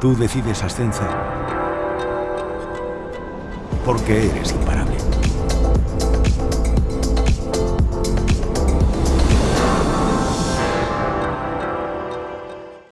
Tú decides ascenso porque eres imparable.